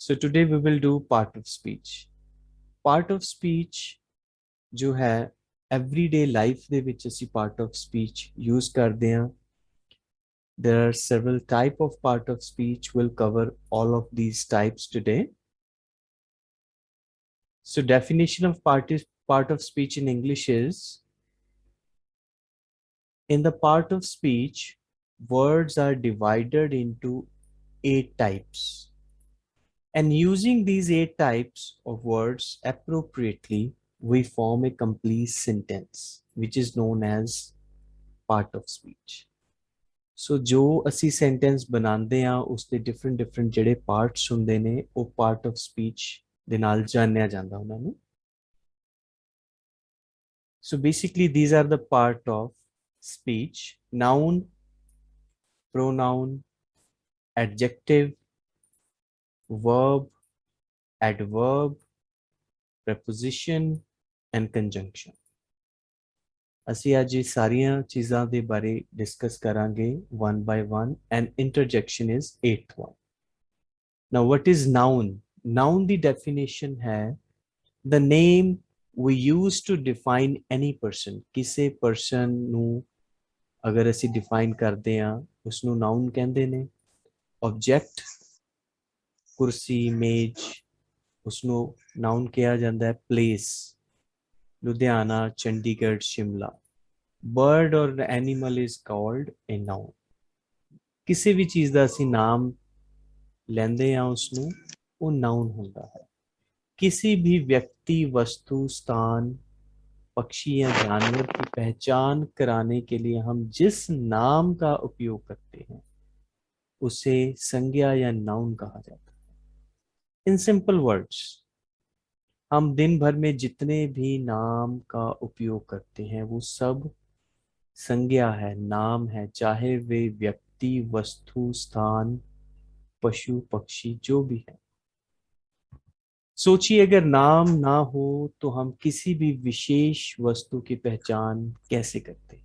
So today we will do part of speech. Part of speech जो है everyday life ਦੇ ਵਿੱਚ ਅਸੀਂ part of speech use ਕਰਦੇ ਹਾਂ. There are several type of part of speech. We'll cover all of these types today. So definition of part, is, part of speech in English is in the part of speech, words are divided into eight types. And using these eight types of words appropriately, we form a complete sentence, which is known as part of speech. So जो ਅਸੀਂ sentence ਬਣਾਉਂਦੇ ਆ ਉਸ ਦੇ different different ਜਿਹੜੇ parts ਹੁੰਦੇ ਨੇ ਉਹ part of speech ਦੇ ਨਾਲ ਜਾਣਿਆ ਜਾਂਦਾ ਉਹਨਾਂ ਨੂੰ So basically these are the part of speech noun pronoun adjective verb, adverb, preposition and conjunction. ਅਸੀਂ ਅੱਜ ਇਹ ਸਾਰੀਆਂ ਚੀਜ਼ਾਂ ਦੇ ਬਾਰੇ ਡਿਸਕਸ ਕਰਾਂਗੇ one by one and interjection is eighth one. Now what is noun? Noun the definition है the name we use to define any person. ਕਿਸੇ person ਨੂੰ ਅਗਰ ਅਸੀਂ define ਕਰਦੇ ਹਾਂ ਉਸ ਨੂੰ noun ਕਹਿੰਦੇ ਨੇ. Object ਕੁਰਸੀ ਮੇਜ ਉਸ ਨੂੰ ਨਾਉਨ ਕਿਹਾ ਜਾਂਦਾ ਹੈ ਪਲੇਸ ਲੁਧਿਆਣਾ ਚੰਡੀਗੜ੍ਹ ਸ਼ਿਮਲਾ ਬਰਡ ਔਰ animal is called a noun ਕਿਸੇ ਵੀ ਚੀਜ਼ ਦਾ ਅਸੀਂ ਨਾਮ ਲੈਂਦੇ ਆ ਉਸ ਨੂੰ ਉਹ ਨਾਉਨ ਹੁੰਦਾ ਹੈ किसी भी व्यक्ति वस्तु स्थान पक्षी या जानवर की पहचान कराने के लिए हम जिस नाम का उपयोग करते हैं उसे संज्ञा या नाउन कहा जाता है है। इन सिंपल वर्ड्स, हम दिन भर में जितने भी नाम का उपयोग करते हैं, वो सब संज्ञा है, नाम है, चाहे वे व्यक्ति, वस्तु, स्थान, पशु, पक्षी, जो भी है। सोचिए, अगर नाम ना हो तो हम किसी भी विशेष वस्तु की पहचान कैसे करते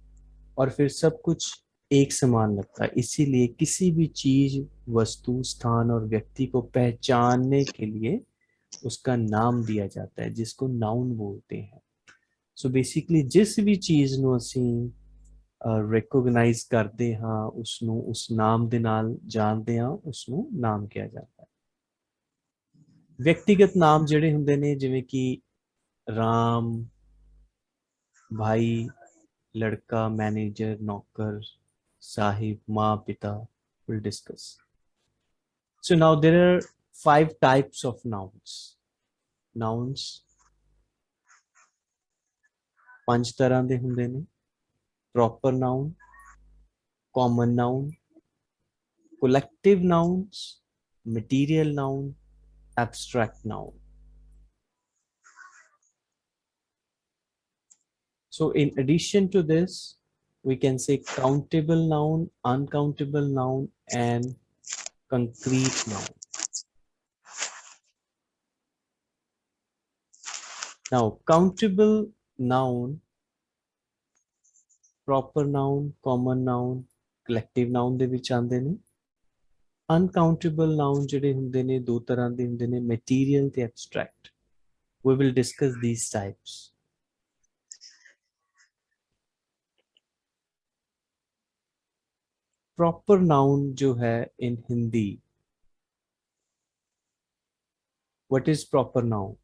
और फिर सब कुछ एक समान लगता है इसीलिए किसी भी चीज वस्तु स्थान और व्यक्ति को पहचानने के लिए उसका नाम दिया जाता है जिसको नाउन बोलते हैं सो so बेसिकली जिस भी चीज ਨੂੰ ਅਸੀਂ ਰਿਕੋਗਨਾਈਜ਼ ਕਰਦੇ ਹਾਂ ਉਸ ਨੂੰ ਉਸ ਨਾਮ ਦੇ ਨਾਲ ਜਾਣਦੇ ਹਾਂ ਉਸ ਨੂੰ ਨਾਮ ਕਿਹਾ ਜਾਂਦਾ ਹੈ ਵਿਅਕਤੀਗਤ ਨਾਮ ਜਿਹੜੇ ਹੁੰਦੇ ਨੇ ਜਿਵੇਂ ਕਿ ਰਾਮ ਭਾਈ ਲੜਕਾ ਮੈਨੇਜਰ ਨੌਕਰ Sahib, Ma, Pita, we'll discuss. So now there are five types of nouns. Nouns ਪੰਜ ਤਰ੍ਹਾਂ ਦੇ ਹੁੰਦੇ ਨੇ proper noun common noun collective nouns material noun abstract noun so in addition to this we can say countable noun, uncountable noun, and concrete noun. Now, countable noun, proper noun, common noun, collective noun ਦੇ ਵਿੱਚ ਆਉਂਦੇ ਨੇ uncountable noun ਜਿਹੜੇ ਹੁੰਦੇ ਨੇ ਦੋ ਤਰ੍ਹਾਂ ਦੇ ਹੁੰਦੇ ਨੇ material ਤੇ abstract we will discuss these types proper noun जो है in Hindi what is proper noun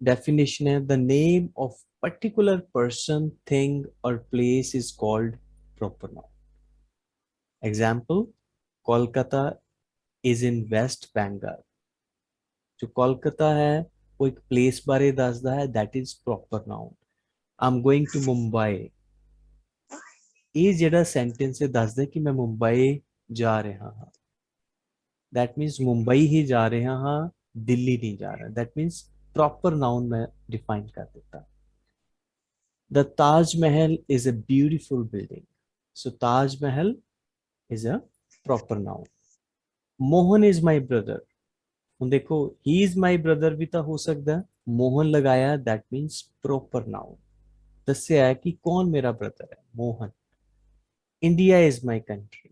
definition है the name of particular person thing और place is called proper noun example Kolkata is in West Bengal जो कोलकाता है, वो एक place बारे दसदा है that is proper noun I am going to Mumbai ਇਹ ਜਿਹੜਾ ਸੈਂਟੈਂਸ ਹੈ ਦੱਸਦਾ ਕਿ ਮੈਂ ਮੁੰਬਈ ਜਾ ਰਿਹਾ ਹਾਂ that means ਮੁੰਬਈ ਹੀ ਜਾ ਰਿਹਾ ਹਾਂ ਦਿੱਲੀ ਨਹੀਂ ਜਾ ਰਿਹਾ that means proper noun ਮੈਂ define ਕਰ ਦਿੱਤਾ the taj mahal is a beautiful building so taj mahal is a proper noun mohan is my brother ਹੁਣ ਦੇਖੋ he is my brother ਵੀ ਤਾਂ ਹੋ ਸਕਦਾ ਮੋਹਨ ਲਗਾਇਆ that means proper noun ਦੱਸਿਆ ਹੈ ਕਿ ਕੌਣ ਮੇਰਾ ਬ੍ਰਦਰ ਹੈ Mohan India is my country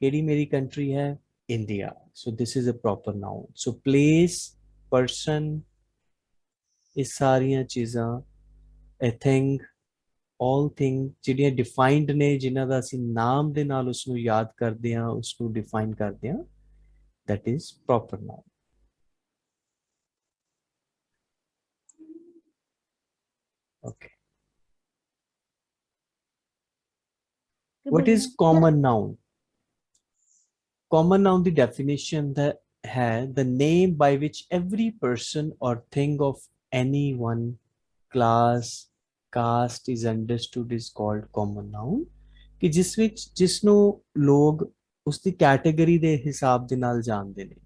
केड़ी मेरी कंट्री है India so this is a proper noun so place person ਇਹ ਸਾਰੀਆਂ ਚੀਜ਼ਾਂ a thing all thing ਜਿਹੜੀਆਂ ਡਿਫਾਈਨਡ ਨੇ ਜਿਨ੍ਹਾਂ ਦਾ ਅਸੀਂ ਨਾਮ ਦੇ ਨਾਲ ਉਸ ਨੂੰ ਯਾਦ ਕਰਦੇ ਹਾਂ ਉਸ ਨੂੰ ਡਿਫਾਈਨ ਕਰਦੇ ਹਾਂ that is proper noun okay what is common noun common noun the definition that है the name by which every person or thing of any one class caste is understood is called common noun ਕਿ ਜਿਸ ਵਿੱਚ ਜਿਸ ਨੂੰ ਲੋਗ ਉਸ ਦੀ category ਦੇ ਹਿਸਾਬ ਦੇ ਨਾਲ ਜਾਣਦੇ ਨੇ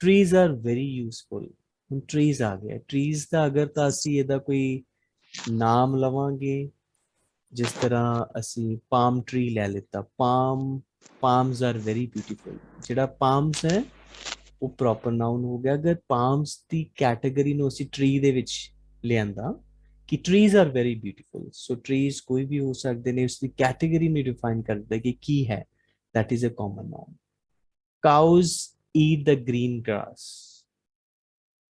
ਟਰੀਜ਼ ਆਰ ਵੈਰੀ ਯੂਸਫੁਲ ਹੁਣ ਟਰੀਜ਼ ਆ ਗਿਆ ਟਰੀਜ਼ ਦਾ ਅਗਰ ਤਾਂ ਅਸੀਂ ਇਹਦਾ ਕੋਈ ਨਾਮ ਲਵਾਂਗੇ ਜਿਸ ਤਰ੍ਹਾਂ ਅਸੀਂ ਪਾਮ ਟਰੀ ਲੈ ਲਿੱਤਾ palm palms are very beautiful ਜਿਹੜਾ palms ਹੈ ਉਹ ਪ੍ਰੋਪਰ ਨਾਉਨ ਹੋ ਗਿਆ ਅਗਰ ਪਾਮਸ ਦੀ ਕੈਟਾਗਰੀ ਨੂੰ ਅਸੀਂ ਟਰੀ ਦੇ ਵਿੱਚ ਲਿਆਂਦਾ ਕਿ trees are very beautiful so trees ਕੋਈ ਵੀ ਹੋ ਸਕਦੇ ਨੇ ਉਸ ਦੀ ਕੈਟਾਗਰੀ ਨੂੰ ਡਿਫਾਈਨ ਕਰਦਾ ਕਿ ਕੀ ਹੈ that is a common noun cows eat the green grass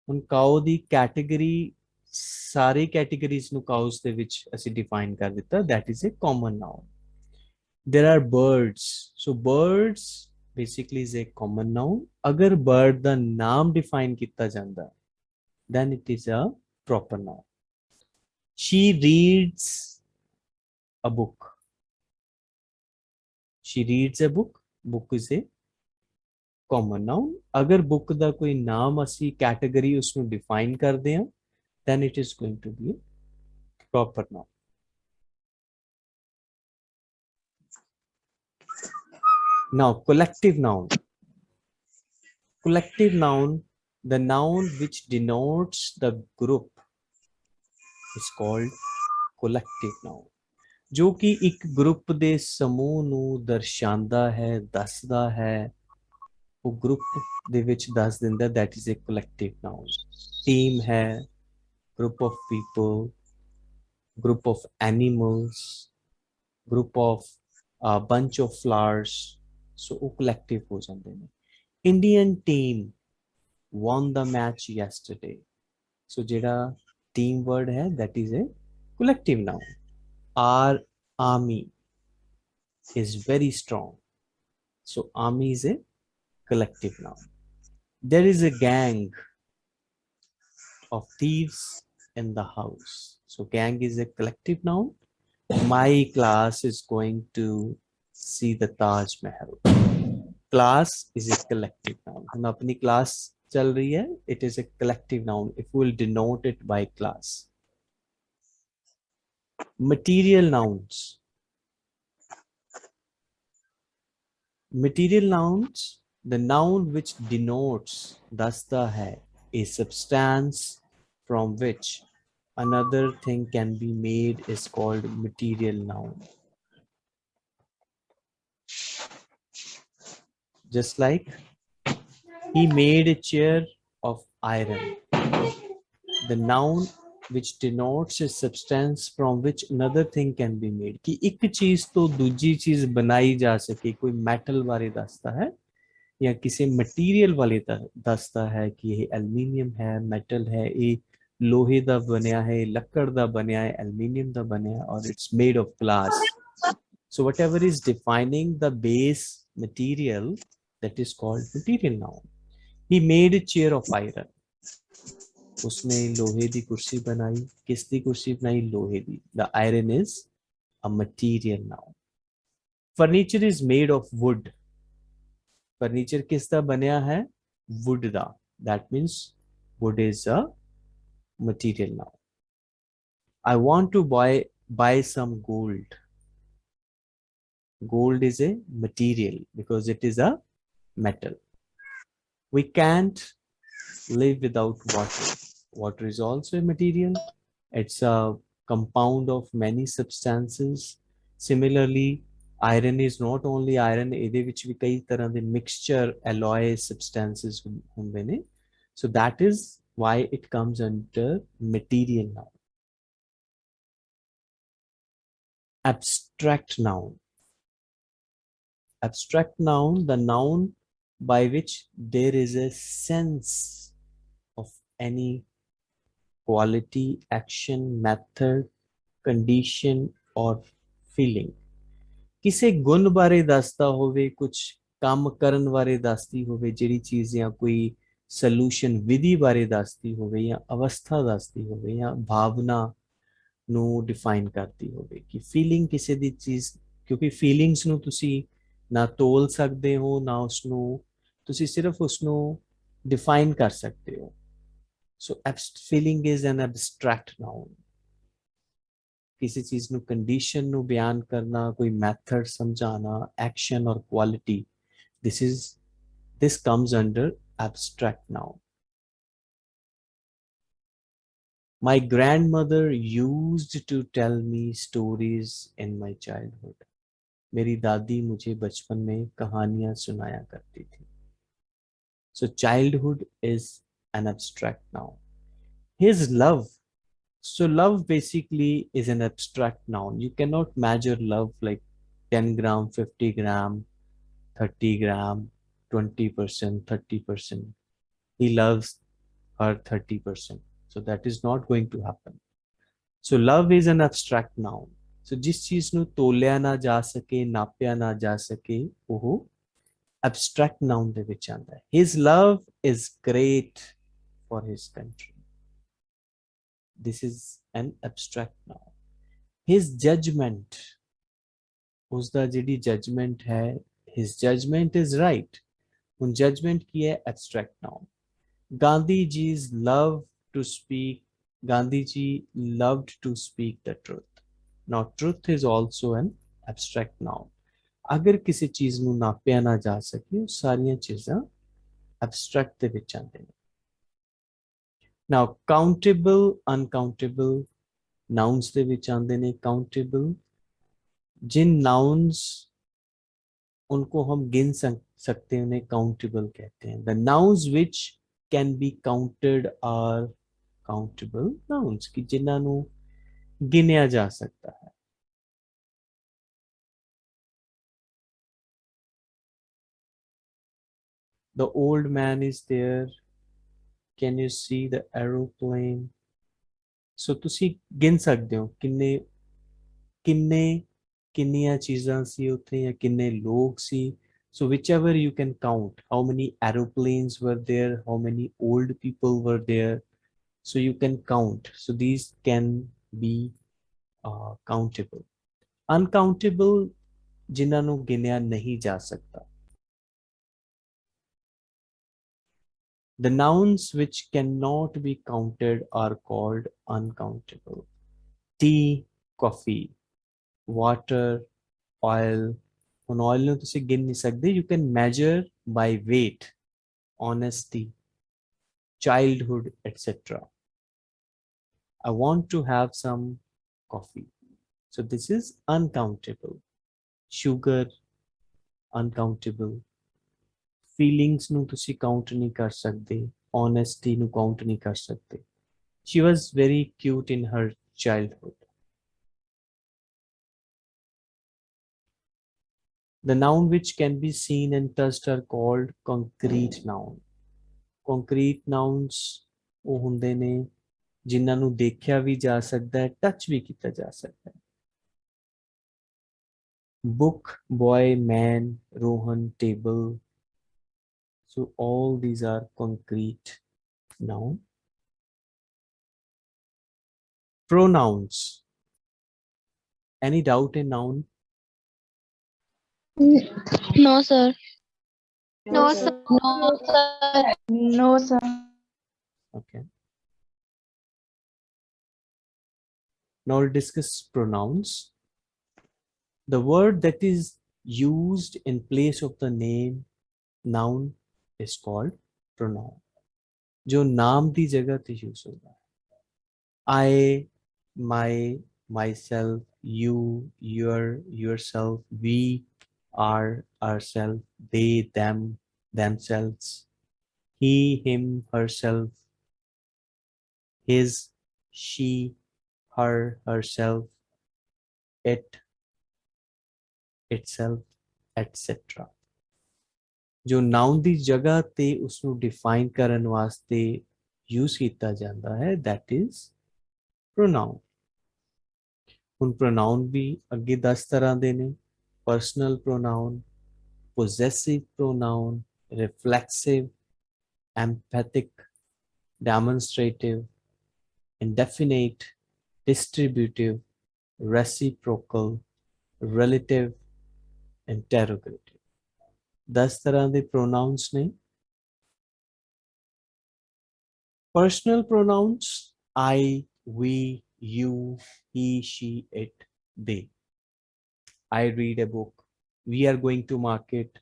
ਹੁਣ ਕਾਉ ਦੀ ਕੈਟਾਗਰੀ ਸਾਰੇ ਕੈਟਾਗਰੀਜ਼ ਨੂੰ ਕਾਉਸ ਦੇ ਵਿੱਚ ਅਸੀਂ ਡਿਫਾਈਨ ਕਰ ਦਿੱਤਾ that is a common noun there are birds so birds basically is a common noun agar bird the name define kitta janda then it is a proper noun she reads a book she reads a book book is a common noun agar book da koi naam asi category usnu define ਕਰਦੇ ਹਾਂ then it is going to be a proper noun Now, collective noun. Collective noun, the noun which denotes the group is called collective noun. ਜੋ ਕਿ ਇੱਕ group ਦੇ ਸਮੂਹ ਨੂੰ ਦਰਸਾਉਂਦਾ ਹੈ ਦੱਸਦਾ ਹੈ ਉਹ ਗਰੁੱਪ ਦੇ ਵਿੱਚ ਦੱਸ ਦਿੰਦਾ that is a collective noun team ਹੈ group of people, group of animals, group of a bunch of flowers. So a collective हो Indian team won the match yesterday. So jeda team word hai that is a collective noun. Our army is very strong. So army is a collective noun. There is a gang of thieves in the house so gang is a collective noun my class is going to see the Taj Mahal. Class is a collective noun. हम अपनी class चल रही है. It is a collective noun. If we will denote it by class. Material nouns. Material nouns, the noun which denotes dasta hai, a substance from which another thing can be made is called material noun. just like he made a chair of iron. The noun which denotes a substance from which another thing can be made. कि एक चीज तो दूसरी चीज बनाई जा सके कोई मेटल बारे दसता है या किसी मटेरियल वाले दसता है कि ये एल्यूमिनियम है मेटल है ये लोहे का बनया है लकड़ का बनया है एल्यूमीनियम का बनया और it's made of glass so whatever is defining the base material that is called material now he made chair of iron उसने लोहे की कुर्सी बनाई. किस दी कुर्सी बनाई? लोहे दी. The iron is a material now furniture is made of wood furniture किस दा बनया है? वुड दा. That means wood is a material noun I want to buy buy some gold gold is a material because it is a metal. We can't live without water. Water is also a material. It's a compound of many substances. Similarly, iron is not only iron, ਇਹਦੇ ਵਿੱਚ ਵੀ ਕਈ ਤਰ੍ਹਾਂ ਦੇ mixture alloy substances ਹੁੰਦੇ ਨੇ. So that is why it comes under material noun. Abstract noun. Abstract noun, the noun by which there is a sense of any quality, action, method, condition or feeling. ਕਿਸੇ ਗੁਣ ਬਾਰੇ ਦੱਸਦਾ ਹੋਵੇ ਕੁਝ ਕੰਮ ਕਰਨ ਬਾਰੇ ਦੱਸਦੀ ਹੋਵੇ ਜਿਹੜੀ ਚੀਜ਼ ਜਾਂ ਕੋਈ ਸੋਲੂਸ਼ਨ ਵਿਧੀ ਬਾਰੇ ਦੱਸਦੀ ਹੋਵੇ ਜਾਂ ਅਵਸਥਾ ਦੱਸਦੀ ਹੋਵੇ ਜਾਂ ਭਾਵਨਾ ਨੂੰ ਡਿਫਾਈਨ ਕਰਦੀ ਹੋਵੇ ਕਿ ਫੀਲਿੰਗ ਕਿਸੇ ਦੀ ਚੀਜ਼ ਕਿਉਂਕਿ ਫੀਲਿੰਗਸ ਨੂੰ ਤੁਸੀਂ ਨਾ ਤੋਲ ਸਕਦੇ ਹੋ ਨਾ ਉਸ ਨੂੰ ਤੁਸੀਂ ਸਿਰਫ ਉਸ ਨੂੰ ਡਿਫਾਈਨ ਕਰ ਸਕਦੇ ਹੋ so feeling is an abstract noun ਕਿਸੇ ਚੀਜ਼ ਨੂੰ ਕੰਡੀਸ਼ਨ ਨੂੰ ਬਿਆਨ ਕਰਨਾ ਕੋਈ ਮੈਥਡ ਸਮਝਾਣਾ ਐਕਸ਼ਨ ਔਰ quality this is this comes under abstract noun my grandmother used to tell me stories in my childhood मेरी दादी मुझे बचपन में कहानियां सुनाया करती थी so childhood is an abstract noun his love so love basically is an abstract noun you cannot measure love like 10 gram 50 gram 30 gram 20 percent 30 percent he loves her 30 percent so that is not going to happen so love is an abstract noun ਸੋ ਜਿਸ ਚੀਜ਼ ਨੂੰ ਤੋਲਿਆ ਨਾ ਜਾ ਸਕੇ ਨਾਪਿਆ ਨਾ ਜਾ ਸਕੇ ਉਹ abstract noun ਦੇ ਵਿੱਚ ਆਉਂਦਾ ਹੈ his love is great for his country this is an abstract noun his judgment ਉਸ ਦਾ ਜਿਹੜੀ judgment ਹੈ his judgment is right ਹੁਣ judgment ਕੀ ਹੈ abstract noun gandhi ji's love to speak gandhi ji loved to speak the truth now truth is also an abstract noun ਅਗਰ ਕਿਸੇ ਚੀਜ਼ ਨੂੰ ਨਾਪਿਆ ਨਾ ਜਾ ਸਕੇ ਉਹ ਸਾਰੀਆਂ ਚੀਜ਼ਾਂ abstract ਦੇ ਵਿੱਚ ਆਉਂਦੇ ਨੇ now countable uncountable nouns ਦੇ ਵਿੱਚ ਆਉਂਦੇ ਨੇ countable जिन nouns उनको हम गिन सकते हैं उन्हें countable कहते हैं the nouns which can be counted are countable nouns कि जिन्हां ਨੂੰ गिनया जा सकता है the old man is there can you see the aeroplane so ਤੁਸੀਂ ਗਿਣ ਸਕਦੇ ਹੋ ਕਿੰਨੇ ਕਿੰਨੇ ਕਿੰਨੀਆਂ ਚੀਜ਼ਾਂ ਸੀ ਉੱਥੇ ਜਾਂ ਕਿੰਨੇ ਲੋਕ ਸੀ so whichever you can count how many aeroplanes were there how many old people were there so you can count so these can be uh, countable. Uncountable ਜਿਨ੍ਹਾਂ ਨੂੰ ਗਿਣਿਆ ਨਹੀਂ ਜਾ ਸਕਦਾ. The nouns which cannot be counted are called uncountable. Tea, coffee, water, oil. නොනොල්න තුසි ගෙන්නිසක්ද you can measure by weight honesty childhood etc I want to have some coffee. So this is uncountable. Sugar uncountable. Feelings nu tusi count nahi kar sakde honesty nu count nahi kar sakde she was very cute in her childhood. The noun which can be seen and touched are called concrete noun. Concrete nouns ਉਹ ਹੁੰਦੇ ਨੇ ਜਿਨ੍ਹਾਂ ਨੂੰ ਦੇਖਿਆ ਵੀ ਜਾ ਸਕਦਾ ਹੈ touch ਵੀ ਕੀਤਾ ਜਾ ਸਕਦਾ ਹੈ book boy man rohan table so all these are concrete noun pronouns any doubt in noun No, sir. No, sir. No, sir. No, sir. okay Now we'll discuss pronouns. The word that is used in place of the name noun is called pronoun. जो नाम दी जगह ते use होगा I, my, myself, you, your, yourself, we, are, ourselves, they, them, themselves, he, him, herself, his, she, her, herself, it, itself, etc. ਜੋ noun ਦੀ ਜਗ੍ਹਾ ਤੇ ਉਸ ਨੂੰ ਡਿਫਾਈਨ ਕਰਨ ਵਾਸਤੇ ਯੂਜ਼ ਕੀਤਾ ਜਾਂਦਾ ਹੈ that is pronoun ਹੁਣ pronoun ਵੀ ਅੱਗੇ 10 ਤਰ੍ਹਾਂ ਦੇ ਨੇ personal pronoun, possessive pronoun, reflexive, empathic, demonstrative, indefinite, distributive, reciprocal, relative, interrogative. Thus, there are the pronouns name. Personal pronouns, I, we, you, he, she, it, they. i read a book we are going to market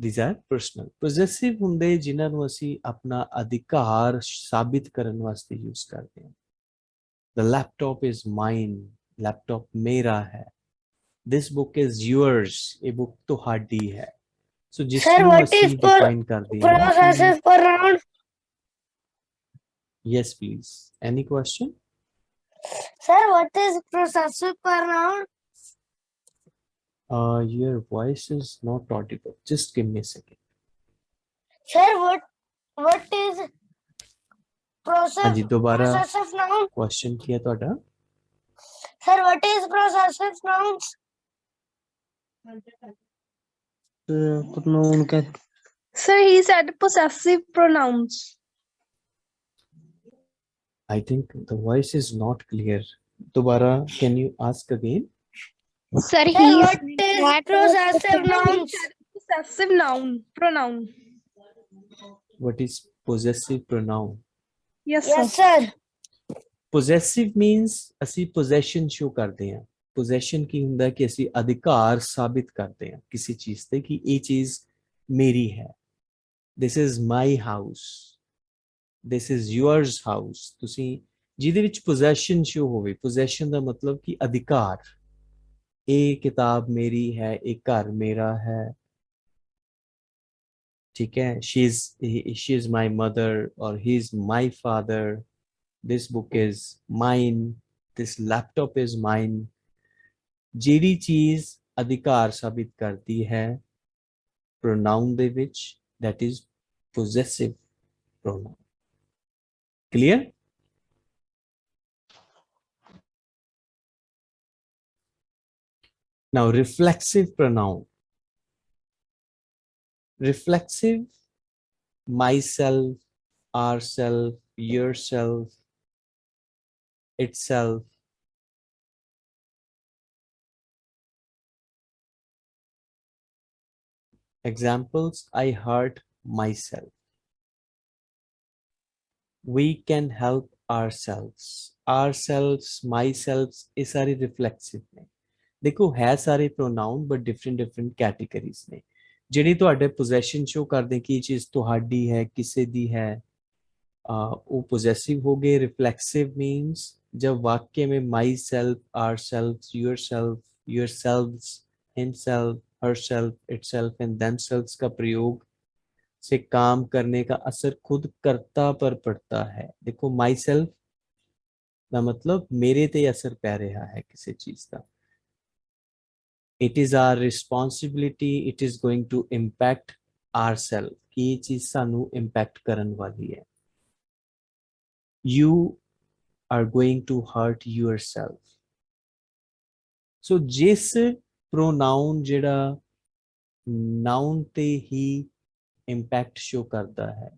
these are personal possessive ਹੁੰਦੇ ਜਿਨ੍ਹਾਂ ਨੂੰ ਅਸੀਂ ਆਪਣਾ ਅਧਿਕਾਰ ਸਾਬਿਤ ਕਰਨ ਵਾਸਤੇ use ਕਰਦੇ ਹਾਂ the laptop is mine laptop ਮੇਰਾ ਹੈ this book is yours ਇਹ book ਤੁਹਾਡੀ ਹੈ ਸੋ ਜਿਸ Sir, ਨੂੰ what ਅਸੀਂ is per- ਡਿਫਾਈਨ ਕਰਦੇ ਹਾਂ Possessive pronoun. yes please any question Sir, what is possessive pronoun? Uh, your voice is not audible. Just give me a second. Sir, what what is possessive, possessive noun? Question kiya thoda. Sir, what is possessive nouns? Uh, pronoun. Sir, he said possessive pronouns. I think the voice is not clear. Dobara, can you ask again? Sir, Sir, he what is possessive nouns? Possessive noun, pronoun. What is possessive pronoun? Yes, sir. Yes, sir. Possessive means ਅਸੀਂ possession show ਕਰਦੇ ਹਾਂ possession ਕੀ ਹੁੰਦਾ ਹੈ ਕਿ ਅਸੀਂ ਅਧਿਕਾਰ ਸਾਬਿਤ ਕਰਦੇ ਹਾਂ ਕਿਸੇ ਚੀਜ਼ ਤੇ ਕਿ ਇਹ ਚੀਜ਼ ਮੇਰੀ ਹੈ this is my house this is yours house ਤੁਸੀਂ ਜਿਹਦੇ ਵਿੱਚ possession show ਹੋਵੇ possession ਦਾ ਮਤਲਬ ਕਿ ਅਧਿਕਾਰ ਇਹ ਕਿਤਾਬ ਮੇਰੀ ਹੈ ਇਹ ਘਰ ਮੇਰਾ ਹੈ ਠੀਕ ਹੈ she is she is my mother or he is my father this book is mine this laptop is mine ਜਿਹੜੀ ਚੀਜ਼ ਅਧਿਕਾਰ ਸਾਬਿਤ ਕਰਦੀ ਹੈ pronoun ਦੇ ਵਿੱਚ that is possessive pronoun clear? Now reflexive pronoun. Reflexive myself ourself yourself itself. Examples i hurt myself we can help ourselves ourselves myself ਇਹ ਸਾਰੇ reflexive ਨੇ ਦੇਖੋ ਹੈ ਸਾਰੇ pronoun but different different categories ਨੇ ਜਿਹੜੀ ਤੁਹਾਡੇ possession show ਕਰਦੇ ਕਿ ਇਹ ਚੀਜ਼ ਤੁਹਾਡੀ ਹੈ ਕਿਸੇ ਦੀ ਹੈ uh, वो possessive हो गए reflexive means जब वाक्य में myself ourselves yourself yourselves himself herself itself and themselves का प्रयोग से काम करने का असर खुद कर्ता पर पड़ता है देखो myself ਦਾ ਮਤਲਬ ਮੇਰੇ ਤੇ ਅਸਰ ਪੈ ਰਿਹਾ ਹੈ ਕਿਸੇ ਚੀਜ਼ ਦਾ it is our responsibility it is going to impact ourselves ਕਿ ਇਹ ਚੀਜ਼ ਸਾਨੂੰ ਇੰਪੈਕਟ ਕਰਨ ਵਾਲੀ ਹੈ you are going to hurt yourself so ਜਿਸ pronoun ਜਿਹੜਾ noun ਤੇ ਹੀ ਇੰਪੈਕਟ ਸ਼ੋ ਕਰਦਾ ਹੈ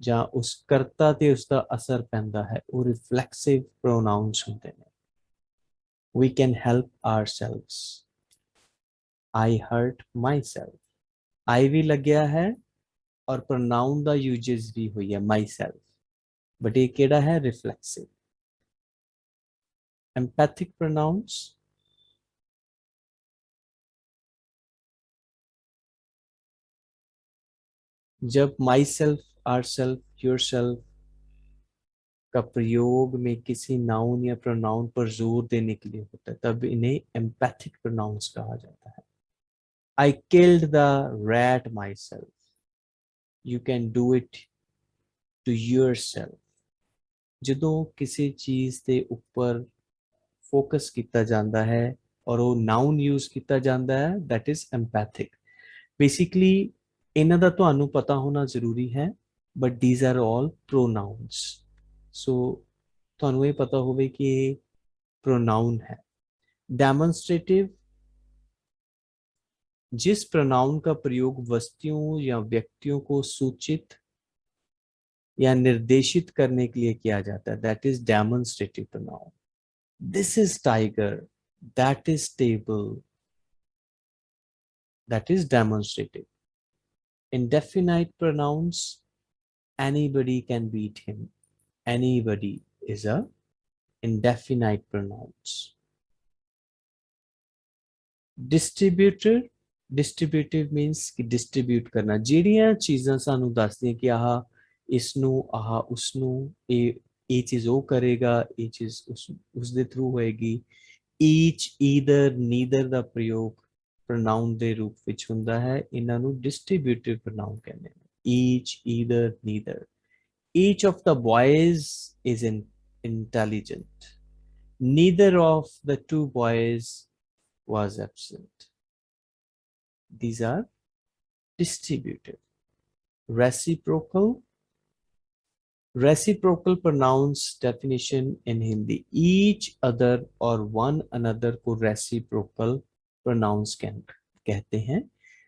ਜਾਂ ਉਸ ਕਰਤਾ ਤੇ ਉਸ ਦਾ ਅਸਰ ਪੈਂਦਾ ਹੈ ਉਹ ਰਿਫਲੈਕਸਿਵ ਪ੍ਰੋਨਾਉਂਸ ਹੁੰਦੇ ਨੇ we can help ourselves i hurt myself i ਵੀ ਲੱਗਿਆ ਹੈ ਔਰ pronoun ਦਾ uses ਵੀ ਹੋਈ ਹੈ myself ਬਟ ਇਹ ਕਿਹੜਾ ਹੈ ਰਿਫਲੈਕਸਿਵ empathic pronouns जब myself ourself yourself का प्रयोग में किसी नाउन या प्रोनाउन पर जोर देने के लिए होता है तब इन्हें एम्पैथिक प्रोनाउंस कहा जाता है I killed the rat myself you can do it to yourself ਜਦੋਂ ਕਿਸੇ ਚੀਜ਼ ਦੇ ਉੱਪਰ ਫੋਕਸ ਕੀਤਾ ਜਾਂਦਾ ਹੈ ਔਰ ਉਹ ਨਾਉਨ ਯੂਜ਼ ਕੀਤਾ ਜਾਂਦਾ ਹੈ that is empathic basically ਇਹਨਾਂ ਦਾ ਤੁਹਾਨੂੰ ਪਤਾ ਹੋਣਾ ਜ਼ਰੂਰੀ ਹੈ but these are all pronouns so ਤੁਹਾਨੂੰ ਇਹ ਪਤਾ ਹੋਵੇ ਕਿ ਇਹ pronoun है demonstrative जिस pronoun का प्रयोग वस्तुओं या व्यक्तियों को सूचित या निर्देशित करने के लिए किया जाता है that is demonstrative pronoun this is tiger that is table that is demonstrative indefinite pronouns anybody can beat him anybody is a indefinite pronouns distributor distributive means ਕਿ distribute ਕਰਨਾ ਜਿਹੜੀਆਂ ਚੀਜ਼ਾਂ ਸਾਨੂੰ ਦੱਸਦੀਆਂ ਕਿ ਆਹ ਇਸ ਨੂੰ ਆਹ ਉਸ ਨੂੰ ਇਹ ਇਹ ਚੀਜ਼ ਉਹ ਕਰੇਗਾ ਇਹ ਚੀਜ਼ ਉਸ ਉਸ ਦੇ ਥਰੂ ਹੋਏਗੀ each either neither ਦਾ ਪ੍ਰਯੋਗ pronoun ਦੇ ਰੂਪ ਵਿੱਚ ਹੁੰਦਾ ਹੈ ਇਹਨਾਂ ਨੂੰ distributive pronoun ਕਹਿੰਦੇ ਨੇ each either neither each of the boys is in, intelligent neither of the two boys was absent these are distributive reciprocal reciprocal pronouns definition in hindi each other or one another को reciprocal pronouns कैन कहते हैं।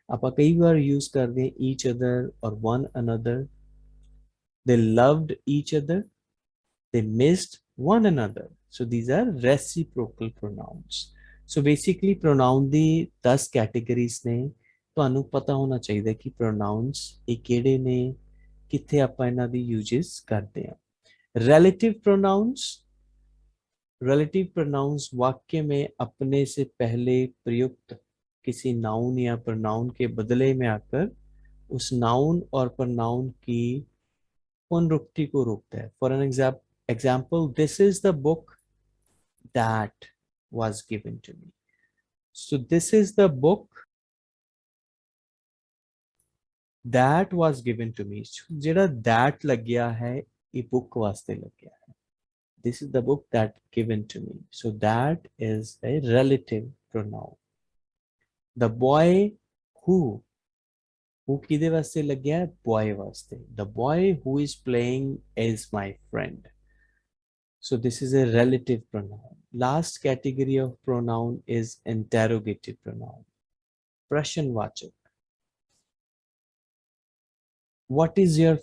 आप कई बार use कर दें each other और one another they loved each other they missed one another so these are reciprocal pronouns so basically pronoun की दस कैटेगरीज ने। तो पता होना चाहिए कि प्रोनाउंस ये कि ने कितने आप यूज़ करते हैं। रैलेटिव प्रोनाउंस relative pronouns वाक्य में अपने से पहले प्रयुक्त किसी नाउन या pronoun के बदले में आकर उस नाउन और pronoun की पुनरुक्ति को रोकता है for an example this is the book that was given to me so this is the book that was given to me ਜਿਹੜਾ that ਲੱਗਿਆ ਹੈ ਇਹ book ਵਾਸਤੇ ਲੱਗਿਆ ਹੈ this is the book that given to me. So that is a relative pronoun. The boy who who kide vaste lag gaya? Boy vaste. The boy who is playing is my friend. So this is a relative pronoun. Last category of pronoun is interrogative pronoun. Prussian vachak. what is your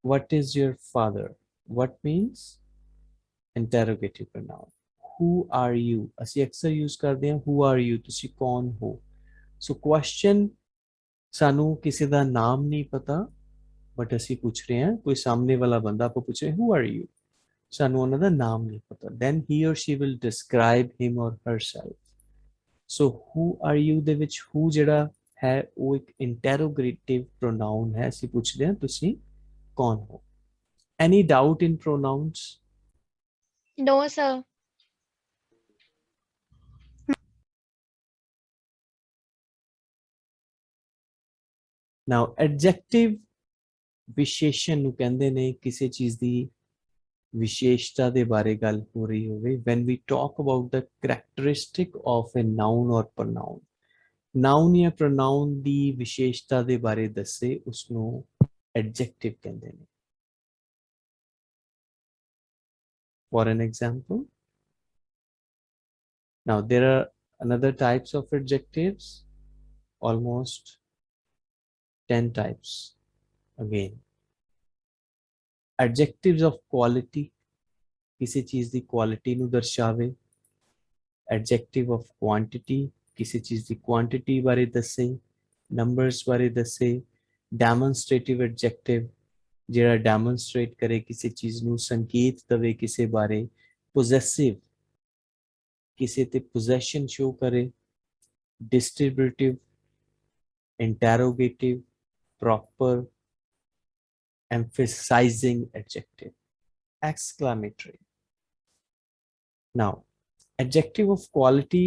what is your father? What means? interrogative pronoun who are you ਅਸੀਂ ਅਕਸਰ use ਕਰਦੇ ਹਾਂ who are you ਤੁਸੀਂ ਕੌਣ ਹੋ so question ਸਾਨੂੰ ਕਿਸੇ ਦਾ ਨਾਮ ਨਹੀਂ ਪਤਾ ਬਟ ਅਸੀਂ ਪੁੱਛ ਰਹੇ ਹਾਂ ਕੋਈ ਸਾਹਮਣੇ ਵਾਲਾ ਬੰਦਾ ਆਪਾਂ ਪੁੱਛ ਰਹੇ who are you ਸਾਨੂੰ ਉਹਨਾਂ ਦਾ ਨਾਮ ਨਹੀਂ ਪਤਾ then he or she will describe him or herself so who are you ਦੇ ਵਿੱਚ who ਜਿਹੜਾ ਹੈ ਉਹ ਇੱਕ ਇੰਟਰੋਗੇਟਿਵ ਪ੍ਰੋਨਾਉਨ ਹੈ ਅਸੀਂ ਪੁੱਛਦੇ ਹਾਂ ਤੁਸੀਂ ਕੌਣ ਹੋ ਐਨੀ ਡਾਊਟ ਇਨ ਪ੍ਰੋਨਾਉਂਸ No, sir. ਨਾਓ ਐਡਜੈਕਟਿਵ ਵਿਸ਼ੇਸ਼ਣ ਨੂੰ ਕਹਿੰਦੇ ਨੇ ਕਿਸੇ ਚੀਜ਼ ਦੀ ਵਿਸ਼ੇਸ਼ਤਾ ਦੇ ਬਾਰੇ ਗੱਲ ਹੋ ਰਹੀ ਹੋਵੇ when we talk about the characteristic of a noun or pronoun noun ਜਾਂ ਪ੍ਰੋਨਾਉਨ ਦੀ ਵਿਸ਼ੇਸ਼ਤਾ ਦੇ ਬਾਰੇ ਦੱਸੇ ਉਸ ਨੂੰ ਐਡਜੈਕਟਿਵ ਕਹਿੰਦੇ ਨੇ for an example. Now there are another types of adjectives, almost 10 types again. Adjectives of quality, kisi cheez di quality nu darshave. Adjective of quantity, kisi cheez di quantity bare dasse. Numbers bare dasse. Demonstrative adjective, ਜਿਹੜਾ demonstrate ਕਰੇ ਕਿਸੇ ਚੀਜ਼ ਨੂੰ ਸੰਕੇਤ ਦਵੇ ਕਿਸੇ ਬਾਰੇ possessive ਕਿਸੇ ਤੇ ਪੋਜੈਸ਼ਨ ਸ਼ੋ ਕਰੇ distributive interrogative proper emphasizing adjective exclamatory now adjective of quality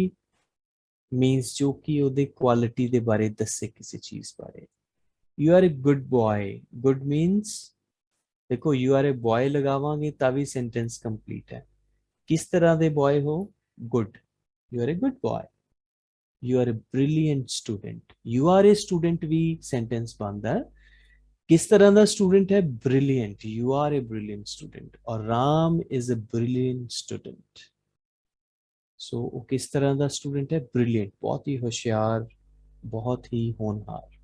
means ਜੋ ਕਿ ਉਹਦੇ ਕੁਆਲਿਟੀ ਦੇ ਬਾਰੇ ਦੱਸੇ ਕਿਸੇ ਚੀਜ਼ ਬਾਰੇ you are a good boy good means देखो यू आर ए बॉय लगावे तभी सेंटेंस कंप्लीट है। किस तरह के बॉय हो? Good you are a good boy you are a brilliant student you are a student भी सेंटेंस बनता है। किस तरह का स्टूडेंट है? Brilliant you are a brilliant student और Ram is a brilliant student so किस तरह का स्टूडेंट है? ब्रिलियंट बहुत ही होशियार, बहुत ही होनहार।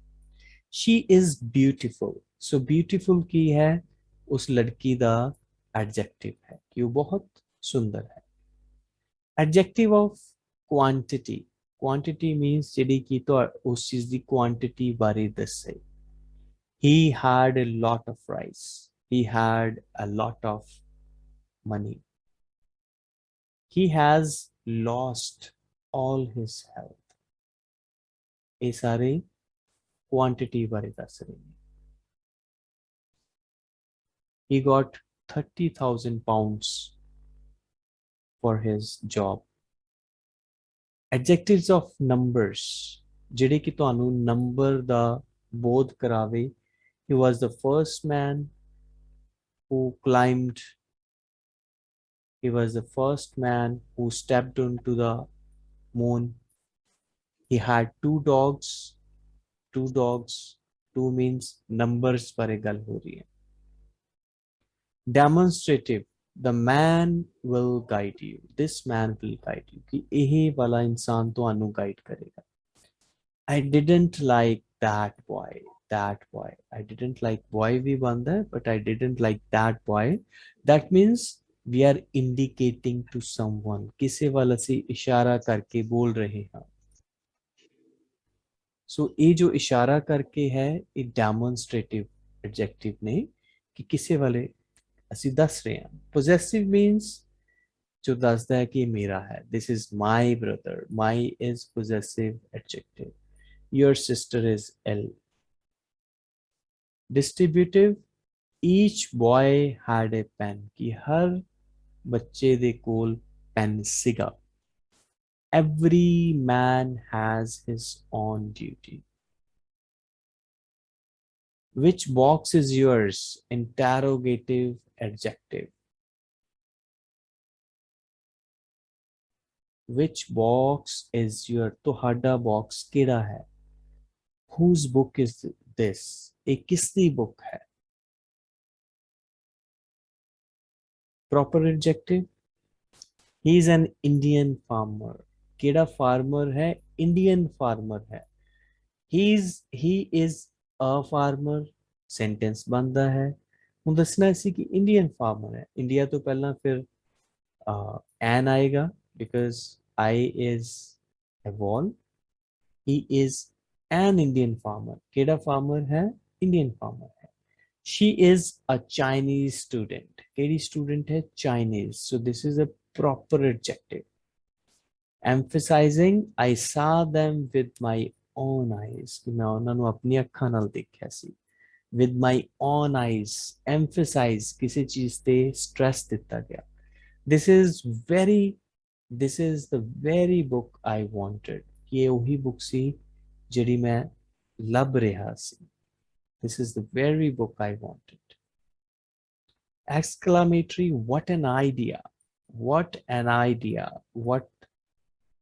she is beautiful. So beautiful की है, उस लड़की का एडजेक्टिव है कि वो बहुत सुंदर है। Adjective of quantity quantity means जी की तो उस चीज़ की क्वांटिटी बारे दसे he had a lot of rice he had a lot of money he has lost all his health ये सारे quantity ਬਾਰੇ ਦੱਸ ਰਹੇ ਨੇ he got 30000 pounds for his job adjectives of numbers ਜਿਹੜੇ ਕਿ ਤੁਹਾਨੂੰ ਨੰਬਰ ਦਾ ਬੋਧ ਕਰਾਵੇ he was the first man who climbed he was the first man who stepped onto the moon he had two dogs two dogs two means numbers par a gal ho rahi hai demonstrative the man will guide you this man will guide you ki eh wala insaan tuhanu guide karega i didn't like that boy that boy i didn't like boy we won there but i didn't like that boy that means we are indicating to someone किसे वाला से इशारा करके बोल रहे हैं ਸੋ ਇਹ ਜੋ ਇਸ਼ਾਰਾ ਕਰਕੇ ਹੈ ਇਹ ਡੈਮੋਨਸਟ੍ਰੇਟਿਵ ਐਡਜੈਕਟਿਵ ਨੇ ਕਿ ਕਿਸੇ ਵਾਲੇ ਅਸੀਂ ਦੱਸ ਰਹੇ ਹਾਂ ਪੋਜੈਸਿਵ ਮੀਨਸ ਜੋ ਦੱਸਦਾ ਹੈ ਕਿ ਇਹ ਮੇਰਾ ਹੈ this is my brother my is possessive adjective your sister is l distributive each boy had a pen ਕਿ ਹਰ ਬੱਚੇ ਦੇ ਕੋਲ ਪੈਨ ਸੀਗਾ every man has his own duty. Which box is yours? Interrogative adjective. Which box is your? tohada box kira hai. Whose book is this? A kisni book hai. Proper adjective. He is an Indian farmer. केड़ा farmer है, Indian farmer है। He is he is a farmer sentence बनता है। हूँ दसना इसी कि Indian farmer है। इंडिया तो पहला फिर एन आएगा because I is evolve he is an Indian farmer केड़ा फार्मर है, इंडियन फार्मर है। She is a chinese student kehdi student hai chinese so this is a proper adjective emphasizing i saw them with my own eyes ਕਿ ਮੈਂ ਉਹਨਾਂ ਨੂੰ ਆਪਣੀ ਅੱਖਾਂ ਨਾਲ ਦੇਖਿਆ ਸੀ with my own eyes emphasize ਕਿਸੇ ਚੀਜ਼ ਤੇ stress ਦਿੱਤਾ ਗਿਆ this is very this is the very book i wanted ਕਿ ਇਹ ਉਹੀ book ਸੀ ਜਿਹੜੀ ਮੈਂ ਲੱਭ ਰਿਹਾ ਸੀ this is the very book i wanted exclamatory what an idea what an idea what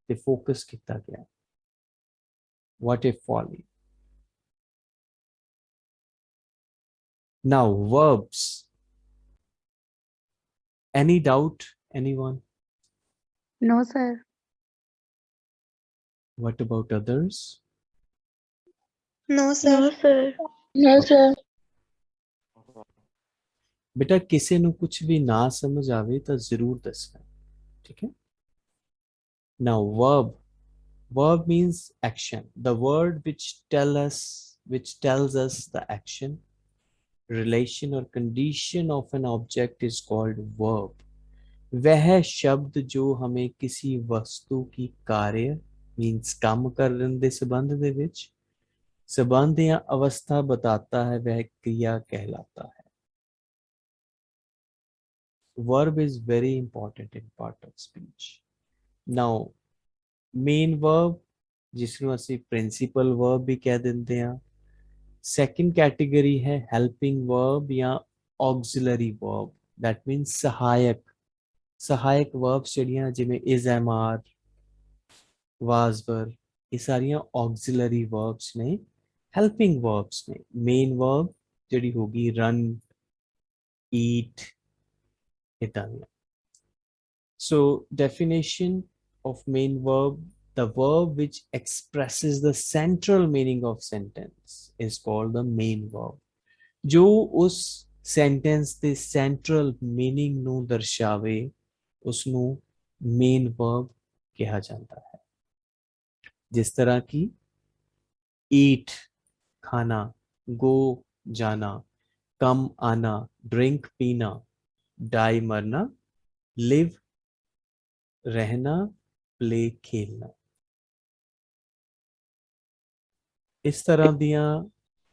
ते फोकस किता गया what a folly now verbs any doubt anyone no sir what about others no sir no sir बेटा किसी कुछ भी ना समझ आवे तो ज़रूर दसना ठीक है? Now verb, verb means action. The word which tell us, which tells us the action, relation or condition of an object is called verb. वह शब्द जो हमें किसी वस्तु की कार्य means काम करने ਦੇ ਸੰਬੰਧ ਦੇ ਵਿੱਚ संबंध या अवस्था बताता है वह क्रिया कहलाता है verb is very important in part of speech now main verb जिसको असि प्रिंसिपल वर्ब भी कह देंगे हाँ। कैटेगरी है हेल्पिंग वर्ब या ऑक्सिलरी वर्ब दैट मीन सहायक। सहायक वर्ब्स जड़िया जिमें इज़ एम आर वाजवर ये सारिया ऑक्सिलरी वर्ब्स ने हेल्पिंग वर्ब्स ने। मेन वर्ब जड़ी होगी रन ईट इतना so definition of main verb the verb which expresses the central meaning of sentence is called the main verb ਜੋ ਉਸ sentence ਦੇ central meaning ਨੂੰ ਦਰਸਾਵੇ ਉਸ ਨੂੰ main verb ਕਿਹਾ ਜਾਂਦਾ ਹੈ जिस तरह की eat खाना go जाना कम आना drink पीना die मरना live रहना प्ले खेलना। इस तरह दिया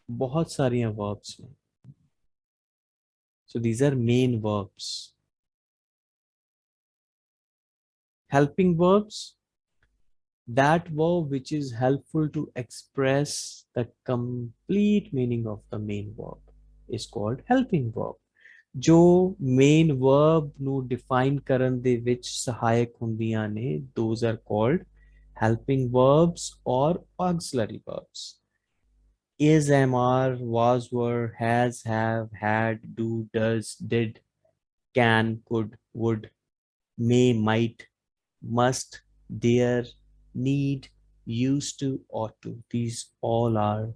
बहुत सारिया वर्ब्स हैं। So these are main verbs helping verbs that verb which is helpful to express the complete meaning of the main verb is called helping verb ਜੋ main verb ਨੂੰ define ਕਰਨ ਦੇ ਵਿੱਚ ਸਹਾਇਕ ਹੁੰਦੀਆਂ ਨੇ those are called helping verbs or auxiliary verbs is am are was were has have had do does did can could would may might must dare need, used to, ought to. These all are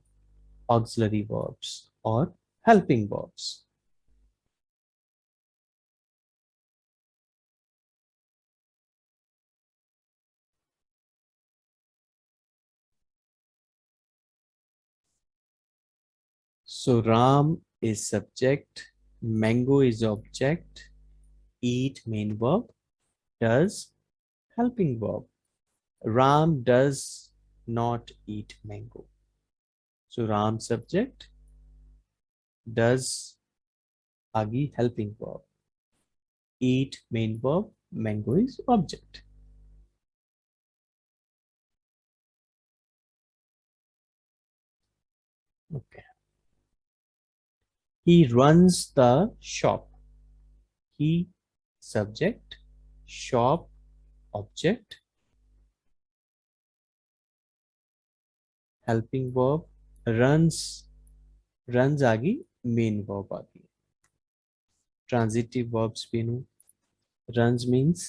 auxiliary verbs or helping verbs. So Ram is subject, mango is object, eat main verb, does helping verb. Ram does not eat mango. So Ram subject does agi helping verb. Eat main verb, mango is object. Okay He runs the shop. He subject, shop object, helping verb runs runs आ गई main verb आ गई transitive verbs भी नु runs means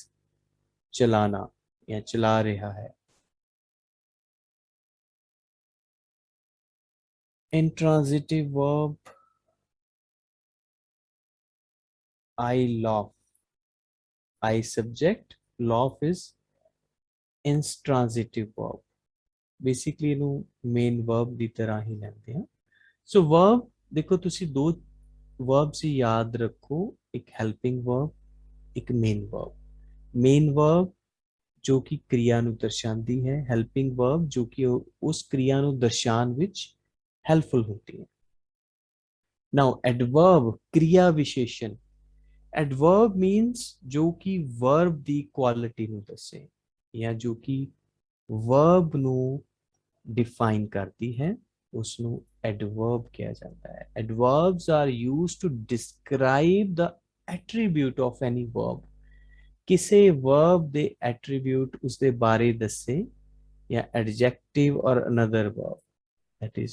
चलाना या चला रहा है intransitive verb I laugh I subject laugh is intransitive verb basically ਇਹਨੂੰ ਮੇਨ ਵਰਬ ਦੀ ਤਰ੍ਹਾਂ ਹੀ ਲੈਂਦੇ ਆ ਸੋ ਵਰਬ ਦੇਖੋ ਤੁਸੀਂ ਦੋ ਵਰਬਸ ਹੀ ਯਾਦ ਰੱਖੋ ਇੱਕ ਹੈਲਪਿੰਗ ਵਰਬ ਇੱਕ ਮੇਨ ਵਰਬ ਮੇਨ ਵਰਬ ਜੋ ਕਿ ਕਿਰਿਆ ਨੂੰ ਦਰਸਾਉਂਦੀ ਹੈ ਹੈਲਪਿੰਗ ਵਰਬ ਜੋ ਕਿ ਉਸ ਕਿਰਿਆ ਨੂੰ ਦਰਸਾਉਣ ਵਿੱਚ ਹੈਲਪਫੁਲ ਹੁੰਦੀ ਹੈ ਨਾਓ ਐਡਵਰਬ ਕਿਰਿਆ ਵਿਸ਼ੇਸ਼ਣ ਐਡਵਰਬ ਮੀਨਸ ਜੋ ਕਿ ਵਰਬ ਦੀ ਕੁਆਲਿਟੀ ਨੂੰ ਦੱਸੇ ਜਾਂ ਜੋ ਕਿ वर्ब ਨੂੰ ਡਿਫਾਈਨ ਕਰਦੀ ਹੈ ਉਸ ਨੂੰ ਐਡਵਰਬ ਕਿਹਾ ਜਾਂਦਾ ਹੈ adverbs are used to describe the attribute of any verb ਕਿਸੇ ਵਰਬ ਦੇ ਐਟਰੀਬਿਊਟ ਉਸ ਦੇ ਬਾਰੇ ਦੱਸੇ ਜਾਂ ਐਡਜੈਕਟਿਵ ਔਰ another verb that is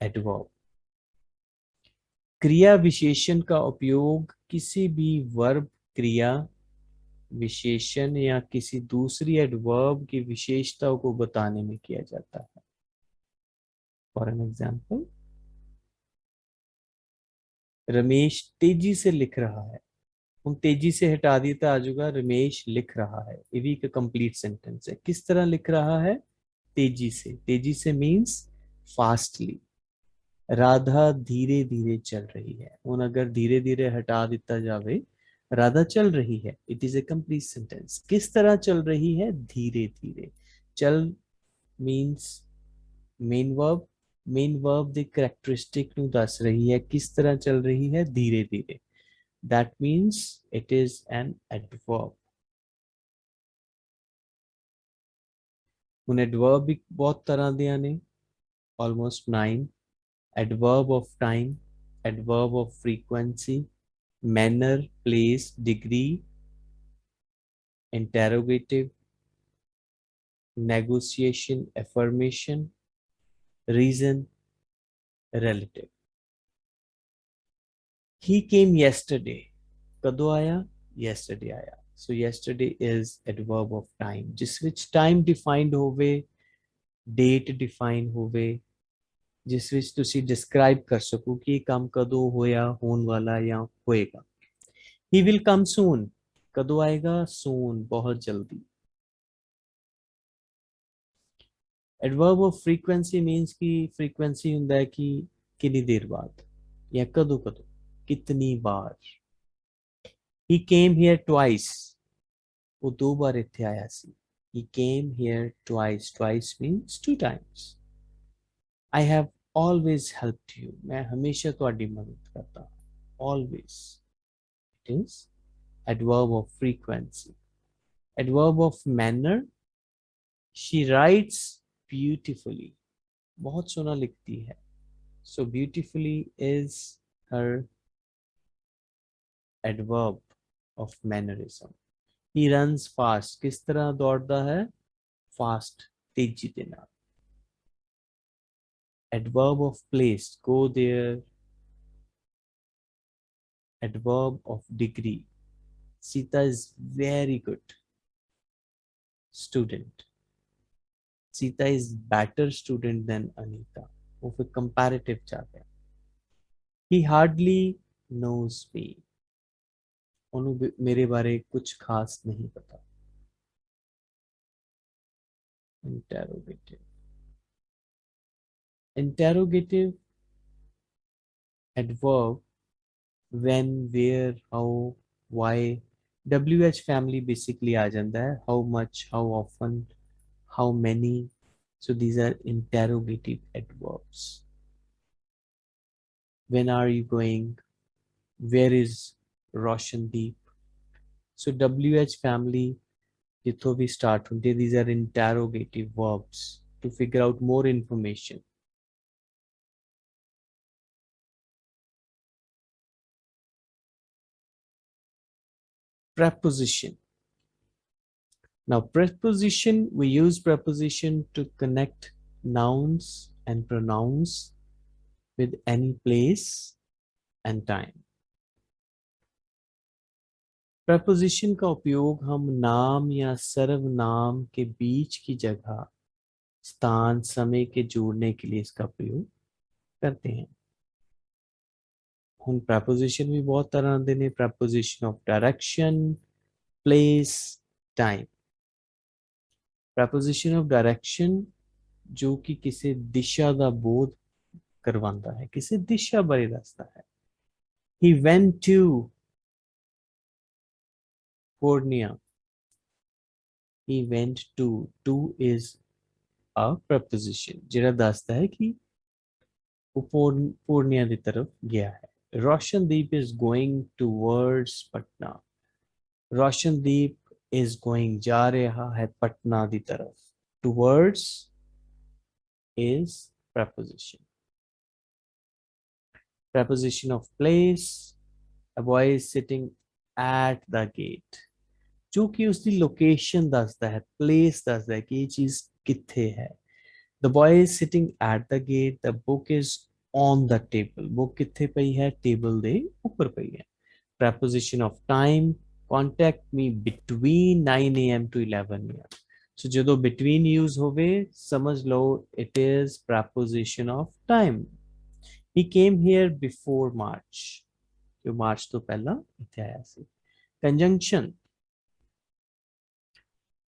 adverb क्रिया विशेषण का उपयोग किसी भी वर्ब क्रिया विशेषण या किसी दूसरी एडवर्ब की विशेषताओं को बताने में किया जाता है। फॉर एन एग्ज़ाम्पल रमेश तेज़ी से लिख रहा है। हम तेज़ी से हटा दिए तो आ रमेश लिख रहा है। ये भी एक कंप्लीट सेंटेंस है। किस तरह लिख रहा है? तेज़ी से। तेज़ी से मीन्स फास्टली राधा धीरे धीरे चल रही है उन अगर धीरे धीरे हटा दिता जावे राधा चल रही है it is a complete sentence किस तरह चल रही है धीरे धीरे चल means main verb main verb the characteristic ਨੂੰ ਦੱਸ ਰਹੀ ਹੈ ਕਿਸ ਤਰ੍ਹਾਂ ਚੱਲ ਰਹੀ ਹੈ ਧੀਰੇ ਧੀਰੇ that means it is an adverb ਹੁਣ adverb ਵੀ ਬਹੁਤ ਤਰ੍ਹਾਂ ਦੀਆਂ ਨੇ almost 9 adverb of time, adverb of frequency, manner, place, degree, interrogative, negotiation, affirmation, reason, relative. He came yesterday. Kado aya? Yesterday aya. So yesterday is adverb of time. Just which time defined hove, date defined hove, ਜਿਸ ਵਿੱਚ ਤੁਸੀਂ describe ਕਰ ਸਕੋ ਕਿ ਇਹ ਕੰਮ ਕਦੋਂ ਹੋਇਆ ਹੋਣ ਵਾਲਾ ਜਾਂ ਹੋਏਗਾ he will come soon ਕਦੋਂ ਆਏਗਾ soon ਬਹੁਤ ਜਲਦੀ adverb of frequency means ਕਿ frequency ਹੁੰਦਾ ਹੈ ਕਿ ਕਿੰਨੀ ਦੇਰ ਬਾਅਦ ਜਾਂ ਕਦੋਂ ਕਦੋਂ ਕਿਤਨੀ ਬਾਰ he came here twice ਉਹ ਦੋ ਵਾਰ ਇੱਥੇ ਆਇਆ ਸੀ he came here twice twice means two times i have always helped you ਮੈਂ ਹਮੇਸ਼ਾ ਤੁਹਾਡੀ ਮਦਦ ਕਰਦਾ ਹਾਂ always it is adverb of frequency adverb of manner she writes beautifully बहुत सोना लिखती है so beautifully is her adverb of mannerism he runs fast किस तरह दौड़ता है fast तेजी के नाल adverb of place go there adverb of degree Sita is very good student Sita is better student than Anita वो फिर comparative जाते हैं he hardly knows me ਉਹਨੂੰ ਵੀ- ਮੇਰੇ ਬਾਰੇ ਕੁਝ ਖਾਸ ਨਹੀਂ ਪਤਾ interrogative interrogative adverb when where how why? Wh family basically agenda how much how often how many? So these are interrogative adverbs when are you going? Where is Roshan Deep? so wh family jitho we start hunte these are interrogative verbs to figure out more information. Preposition now preposition we use preposition to connect nouns and pronouns with any place and time preposition का उपयोग हम नाम या सर्वनाम के बीच की जगह स्थान समय के जोड़ने के लिए इसका प्रयोग करते हैं ਹੁਣ preposition ਵੀ ਬਹੁਤ ਤਰ੍ਹਾਂ ਦੇ ਨੇ preposition of direction place time preposition of direction ਜੋ ਕਿ ਕਿਸੇ ਦਿਸ਼ਾ ਦਾ ਬੋਧ ਕਰਵਾਉਂਦਾ ਹੈ ਕਿਸੇ ਦਿਸ਼ਾ ਬਾਰੇ ਦੱਸਦਾ ਹੈ he went to Purnia he went to to is a preposition ਜਿਹੜਾ ਦੱਸਦਾ ਹੈ ਕਿ ਉਹ ਪੂਰਨ- ਪੂਰਨੀਆ ਦੀ ਤਰਫ ਗਿਆ ਹੈ Roshan Deep is going towards Patna. Roshan Deep is going ja reha hai Patna di taraf. Towards is preposition. Preposition of place. A boy is sitting at the gate. Chuki us the location does that place does that gate is kithe hai. The boy is sitting at the gate. The book is on the table वो कितने पई है? Table दे ऊपर पई है। Preposition of time contact me between 9 AM to 11 AM so जो between use होवे, समझ लो it is preposition of time he came here before March जो मार्च तो पहला इथे आया conjunction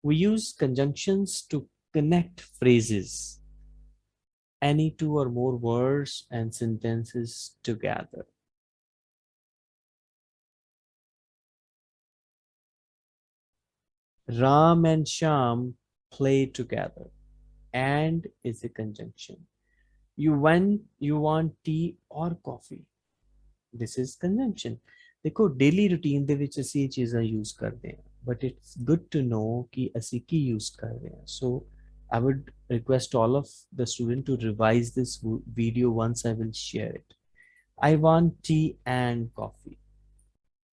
we use conjunctions to connect phrases. any two or more words and sentences together. Ram and Sham play together and is a conjunction. You want you want tea or coffee. This is conjunction. ਦੇਖੋ daily routine ਦੇ ਵਿੱਚ ਅਸੀਂ ਇਹ ਚੀਜ਼ਾਂ use ਕਰਦੇ ਹਾਂ but it's good to know ਕਿ ਅਸੀਂ ਕੀ ਯੂਜ਼ ਕਰ ਰਹੇ ਹਾਂ ਸੋ I would request all of the student to revise this w- video once I will share it. I want tea and coffee.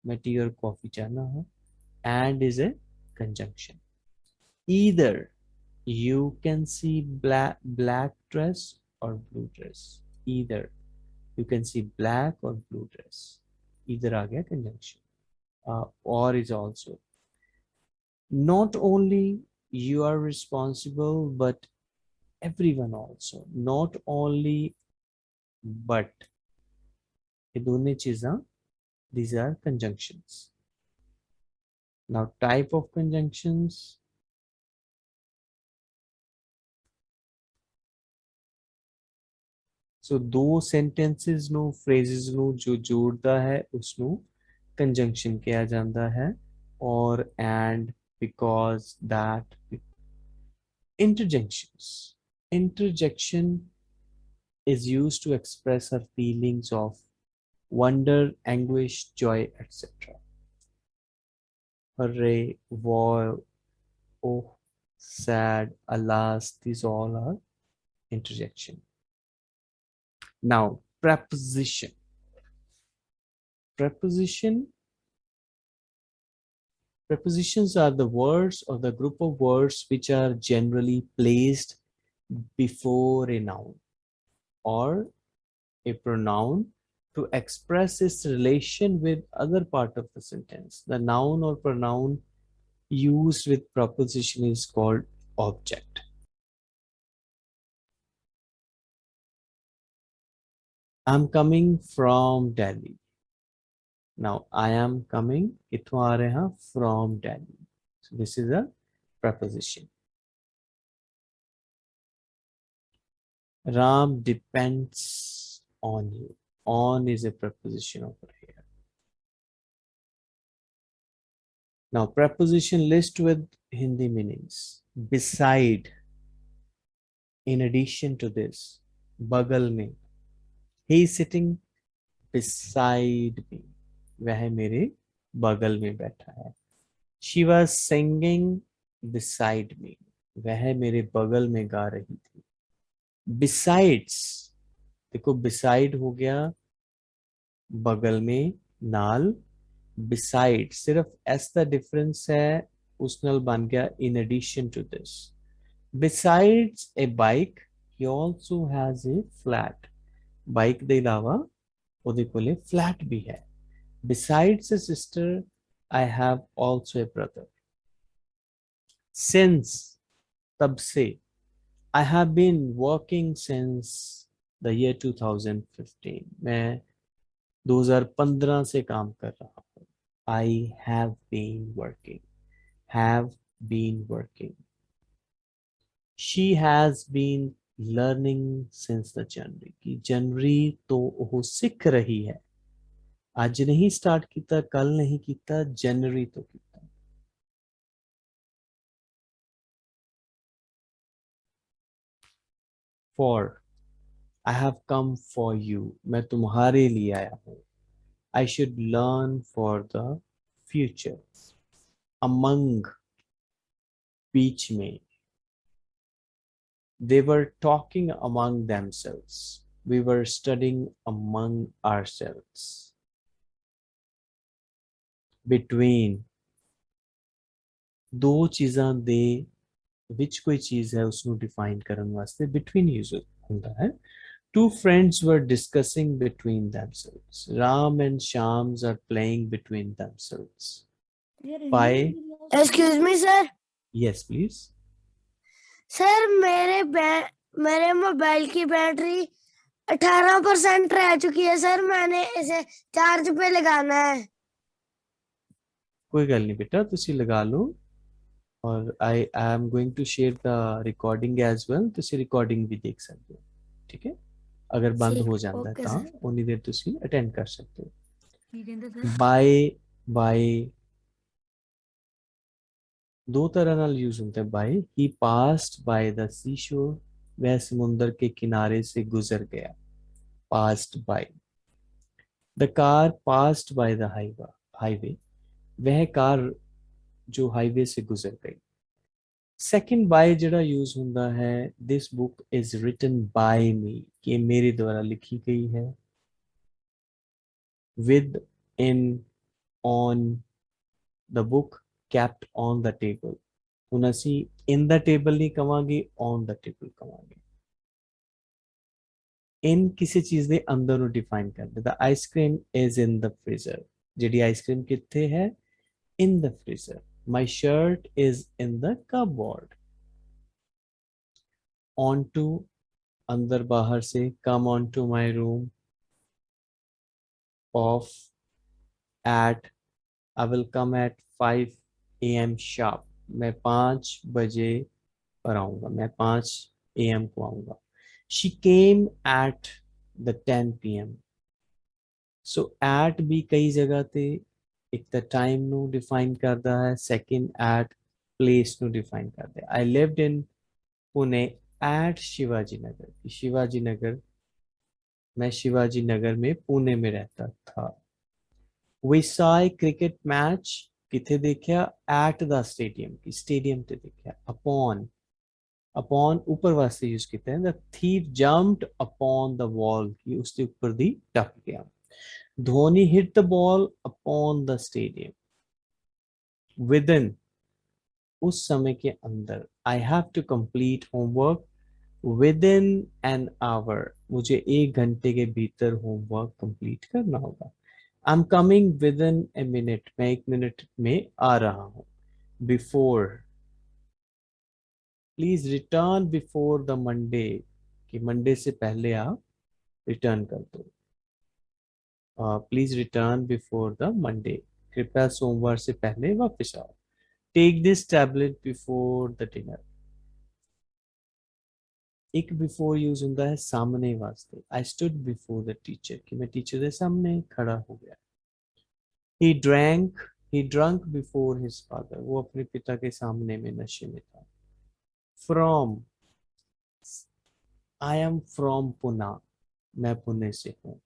मैं tea और coffee चाहना हूँ. And is a conjunction. Either you can see black black dress or blue dress either you can see black or blue dress either aa gaya conjunction uh, or is also not only you are responsible but everyone also not only but ये दोनों चीज़ा these are conjunctions now type of conjunctions ਸੋ ਦੋ sentences ਨੂੰ ਫਰੇਜ਼ਸ ਨੂੰ ਜੋ ਜੋੜਦਾ ਹੈ ਉਸ ਨੂੰ ਕੰਜੰਕਸ਼ਨ ਕਿਹਾ ਜਾਂਦਾ ਹੈ ਔਰ and because that interjections interjection is used to express our feelings of wonder anguish joy etc hooray woe oh sad alas these all are interjection now, preposition. Preposition. Prepositions are the words or the group of words which are generally placed before a noun or a pronoun to express its relation with other part of the sentence. The noun or pronoun used with preposition is called object. I'm coming from Delhi. Now, I am coming itwareha from Delhi. So this is a preposition. Ram depends on you. On is a preposition over here. Now, preposition list with Hindi meanings. Beside, in addition to this, bagal mein. He is sitting beside me. वह मेरे बगल में बैठा है। She was singing beside me वह मेरे बगल में गा रही थी। बिसाइड्स देखो बिसाइड हो गया बगल में नाल। बिसाइड सिर्फ़ एस द डिफरेंस है, उस नल बन गया in addition to this besides a bike he also has a flat bike के अलावा, वो फ्लैट भी है। Besides a sister, I have also a brother. Since, tab se, I have been working since the year 2015. main 2015 se kaam kar raha हूँ. I have been working. Have been working. She has been learning since the January. ki January तो वो सीख रही है. ਅੱਜ ਨਹੀਂ start ਕੀਤਾ ਕੱਲ ਨਹੀਂ ਕੀਤਾ ਜਨਵਰੀ ਤੋਂ ਕੀਤਾ for I have come for you मैं तुम्हारे लिए आया हूँ I should learn for the future among बीच में They were talking among themselves. We were studying among ourselves. Between ਦੋ ਚੀਜ਼ਾਂ ਦੇ ਵਿੱਚ ਕੋਈ ਚੀਜ਼ ਹੈ ਉਸ ਨੂੰ ਡਿਫਾਈਨ ਕਰਨ ਵਾਸਤੇ between use ਹੁੰਦਾ ਹੈ two friends were discussing between themselves ram and shams are playing between themselves by Excuse me, sir. yes please sir मेरे बै- मेरे मोबाइल की बैटरी 18 परसेंट रह चुकी है सर मैंने इसे चार्ज पे लगाना है ਕੋਈ ਗੱਲ ਨਹੀਂ ਬੇਟਾ ਤੁਸੀਂ ਲਗਾ ਲਓ ਔਰ I am going to share the recording as well ਤੁਸੀਂ ਰਿਕਾਰਡਿੰਗ ਵੀ ਦੇਖ ਸਕਦੇ ਹੋ ਠੀਕ ਹੈ ਅਗਰ ਬੰਦ ਠੀਕ, ਹੋ ਜਾਂਦਾ ਹੈ okay ਤਾਂ sir. ਉਨੀ ਦੇਰ ਤੁਸੀਂ ਅਟੈਂਡ ਕਰ ਸਕਦੇ ਹੋ ਕੀ ਕਹਿੰਦੇ ਸਰ ਬਾਏ ਬਾਏ दो तरह नाल यूज होता है by he passed by the sea shore वह समुंदर के किनारे से गुजर गया passed by the car passed by the highway highway वह कार जो हाईवे से गुजर गई सेकंड बाय जड़ा यूज होता है this book is written by me कि मेरे द्वारा लिखी गई है with in on the book kept on the table ਹੁਣ ਅਸੀਂ in the table ਨਹੀਂ ਕਵਾਂਗੇ on the table ਕਵਾਂਗੇ in ਕਿਸੇ ਚੀਜ਼ ਦੇ ਅੰਦਰ ਨੂੰ ਡਿਫਾਈਨ ਕਰਦੇ the ice cream is in the freezer ਜਿਹੜੀ ਆਈਸਕ੍ਰੀਮ ਕਿੱਥੇ ਹੈ in the freezer my shirt is in the cupboard on to अंदर बाहर से come on to my room off at I will come at 5 a.m. sharp मैं पाँच बजे पर आऊँगा मैं पाँच a.m. को आऊँगा she came at the 10 p.m. so at भी कई जगह ते एक तो टाइम ਨੂੰ ਡਿਫਾਈਨ ਕਰਦਾ ਹੈ ਸੈਕਿੰਡ ਐਟ ਪਲੇਸ ਨੂੰ ਡਿਫਾਈਨ ਕਰਦਾ ਹੈ I lived in Pune at Shivaji Nagar Shivaji Nagar मैं शिवाजी नगर में पुणे में रहता था। वी सॉ क्रिकेट मैच किथे देखा? एट द स्टेडियम की स्टेडियम ते देखा। अपॉन अपॉन ऊपर वास्ते यूज़ किया the thief jumped upon the wall की उसके ऊपर दी टप गया। Dhoni hit the ball upon the stadium. Within उस समय के अंदर, I have to complete homework within an hour. मुझे एक घंटे के भीतर होमवर्क कंप्लीट करना होगा। I am coming within a minute मैं एक मिनट में आ रहा हूँ। Before please return before the Monday कि मंडे से पहले आप रिटर्न कर दो। Please return before the Monday कृपया सोमवार से पहले वापस आओ। Take this tablet before the dinner एक बिफोर यूज़ होता है सामने वास्ते। I stood before the teacher कि मैं टीचर के सामने खड़ा हो गया। He drank he drunk before his father वो अपने पिता के सामने में नशे में था। From I am from Poona मैं पुणे से हूँ।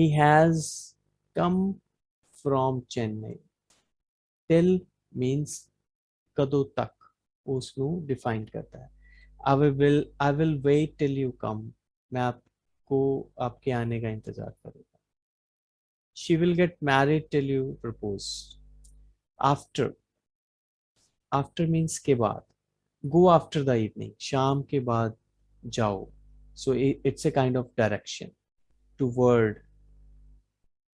He has come from chennai. Till means कदों तक उसको डिफाइन करता है। I will I will wait till you come मैं आपको, आपके आने का इंतज़ार करूँगा। She will get married till you propose after after means के बाद। गो आफ्टर द इवनिंग शाम के बाद जाओ। So it's a kind of direction toward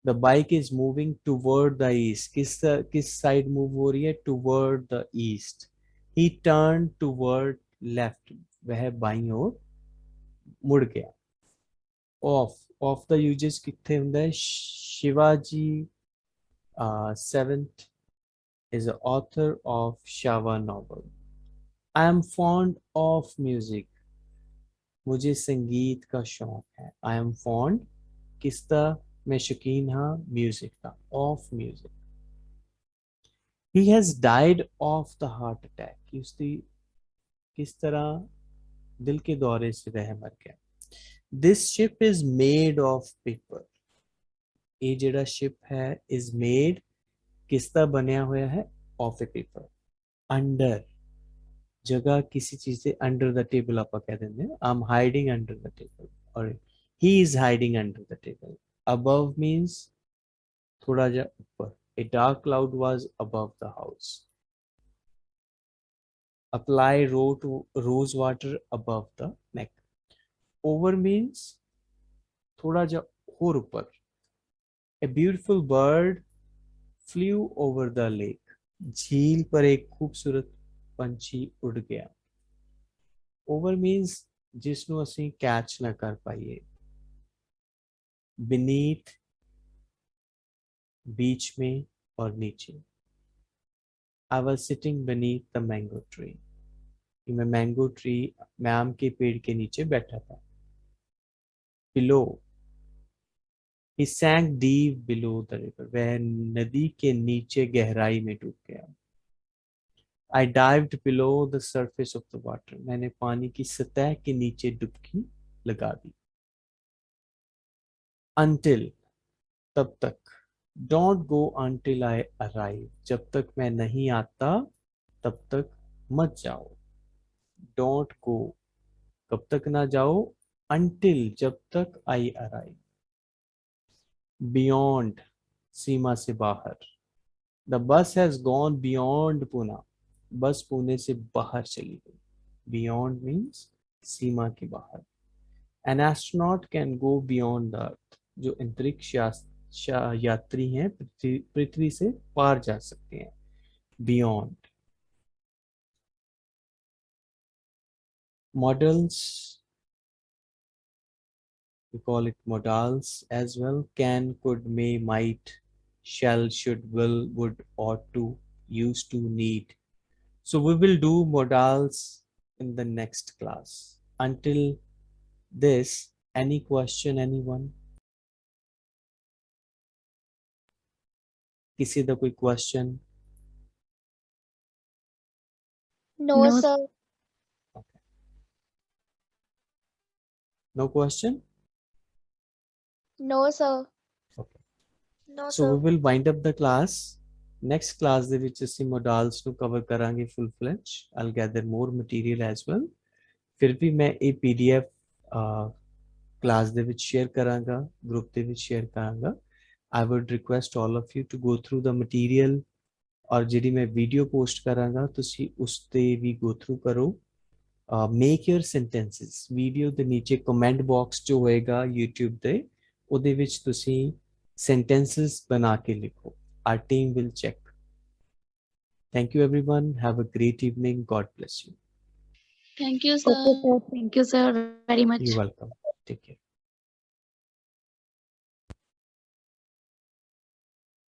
the bike is moving toward the east किस किस side move हो रही है toward the east he turned toward left वह बाईं ओर मुड़ गया off off the uses कितने ਹੁੰਦਾ है Shivaji uh, seventh is the author of Shava novel I am fond of music मुझे संगीत का शौक है I am fond किसका मैं शकीन हाँ म्यूज़िक का of music he has died of the heart attack कि उसकी किस तरह दिल के दौरे से वह मर गया। This ship is made of paper ये जड़ा शिप है इज़ मेड किस तरह बनया हुआ है? ऑफ़ ए पेपर अंडर जगह किसी चीज़ से अंडर द टेबल आप कह देंगे। I am hiding under the table और he is hiding under the table above means thoda ja upar a dark cloud was above the house apply ro to rose water above the neck over means thoda ja और ऊपर a beautiful bird flew over the lake झील पर एक खूबसूरत ਪੰਛੀ ਉੱਡ ਗਿਆ over means ਜਿਸ ਨੂੰ ਅਸੀਂ ਕੈਚ ਨਾ ਕਰ ਪਾਈਏ beneath बीच में और नीचे I was sitting beneath the mango tree. कि मैं मैंगो ट्री मैं आम के पेड़ के नीचे बैठा था। Below he sank deep below the river वह नदी के नीचे गहराई में डूब गया। I dive below the surface of the water मैंने पानी की सतह के नीचे डुबकी लगा दी। Until, तब तक। Don't go until I arrive जब तक मैं नहीं आता, तब तक मत जाओ। डोंट गो कब तक ना जाओ? Until जब तक I arrive beyond, सीमा से बाहर। The bus has gone beyond Pune बस पुणे से बाहर चली गई। बियॉन्ड मीन्स सीमा के बाहर। An astronaut can go beyond the earth जो अंतरिक्ष यात्री हैं, पृथ्वी से पार जा सकते हैं beyond models call it models as well can could may might shall should will would ought to used to need so we will do models in the next class until this any question anyone किसी का कोई question No, No, sir. no question No, sir. Okay. No, so we will wind up the class next class ਦੇ ਵਿੱਚ ਅਸੀਂ modals ਨੂੰ cover ਕਰਾਂਗੇ full fledged i'll gather more material as well ਫਿਰ ਵੀ ਮੈਂ ਇਹ pdf ਕਲਾਸ ਦੇ ਵਿੱਚ ਸ਼ੇਅਰ ਕਰਾਂਗਾ ਗਰੁੱਪ ਦੇ ਵਿੱਚ ਸ਼ੇਅਰ ਕਰਾਂਗਾ i would request all of you to go through the material ਔਰ ਜਿਹੜੀ ਮੈਂ ਵੀਡੀਓ ਪੋਸਟ ਕਰਾਂਗਾ ਤੁਸੀਂ ਉਸ ਤੇ ਵੀ go through ਕਰੋ ਮੇਕ ਯਰ ਸੈਂਟੈਂਸਸ ਵੀਡੀਓ ਦੇ ਨੀਚੇ ਕਮੈਂਟ ਬਾਕਸ ਜੋ ਹੋਏਗਾ YouTube ਤੇ ਉਹਦੇ ਵਿੱਚ ਤੁਸੀਂ sentences ਬਣਾ ਕੇ ਲਿਖੋ our team will check thank you everyone have a great evening god bless you Thank you, sir. Okay, sir. Thank you, sir, very much. you're welcome take care